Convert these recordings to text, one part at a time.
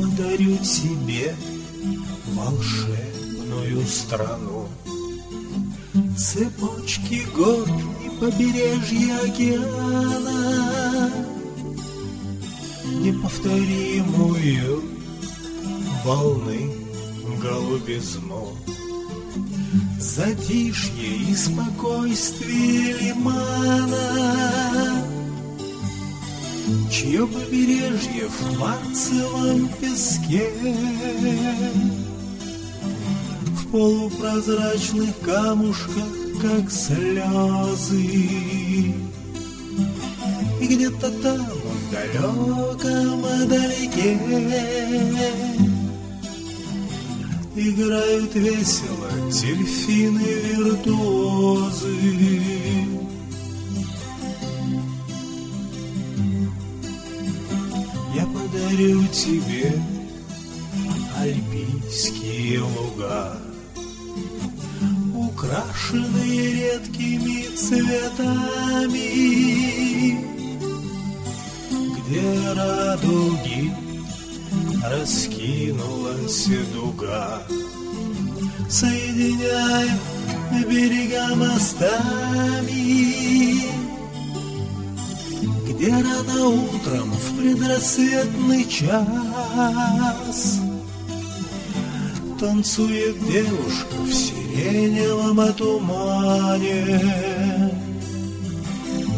подарю тебе волшебную страну. Цепочки гор и побережья океана, Неповторимую волны голубизну. Затишье и спокойствие лимана, Чье побережье в марцевом песке? В полупрозрачных камушках, как слезы. И где-то там, в далеком далеке Играют весело дельфины-виртуозы подарю тебе альпийские луга, Украшенные редкими цветами, Где радуги раскинулась дуга, Соединяя берега мостами где рано утром в предрассветный час Танцует девушка в сиреневом тумане.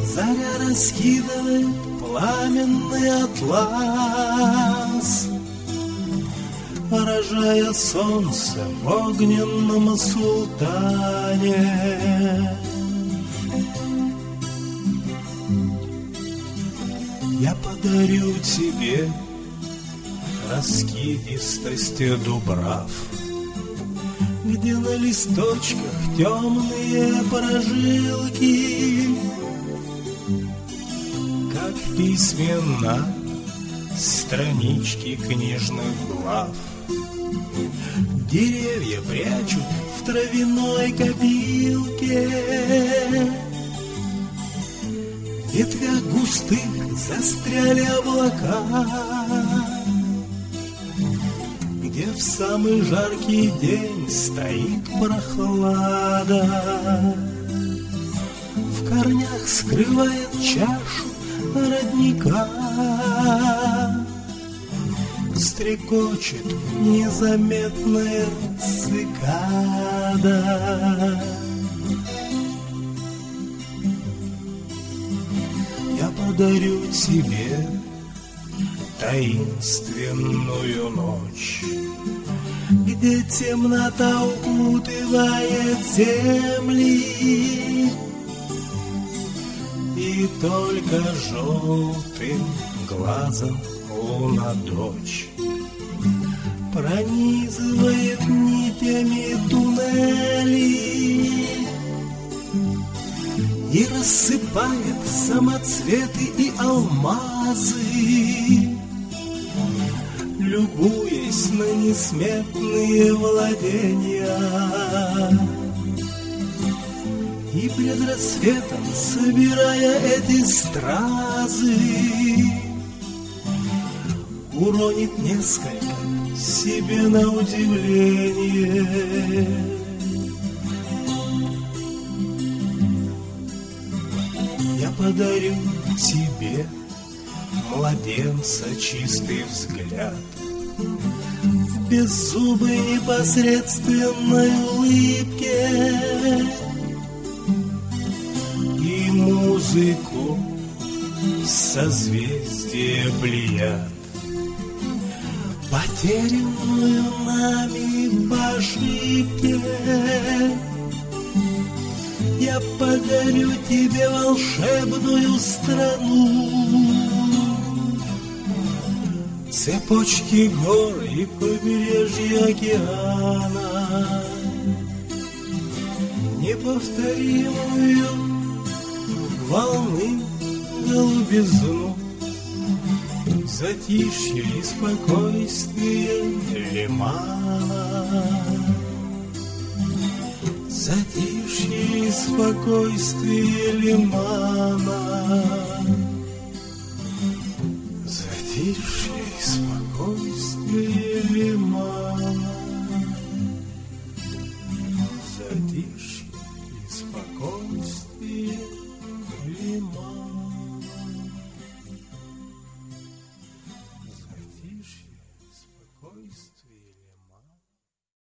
Заря раскидывает пламенный атлас Поражая солнце в огненном султане Я подарю тебе раскидистости дубрав, Где на листочках темные прожилки, Как письмена странички книжных глав. Деревья прячут в травяной копилке ветвях густых застряли облака, Где в самый жаркий день стоит прохлада. В корнях скрывает чашу родника, Стрекочет незаметная цикада. Подарю тебе таинственную ночь, Где темнота укутывает земли, И только желтым глазом луна дочь Пронизывает нитями туннели рассыпает самоцветы и алмазы, Любуясь на несметные владения. И пред рассветом, собирая эти стразы, Уронит несколько себе на удивление. Подарю тебе, младенца, чистый взгляд. В беззубой непосредственной улыбке И музыку созвездия плеяд. Потерянную нами по подарю тебе волшебную страну. Цепочки гор и побережья океана, Неповторимую волны голубизну, Затишье и спокойствие лимана. Затишье спокойствие лимана Затишье и спокойствие ли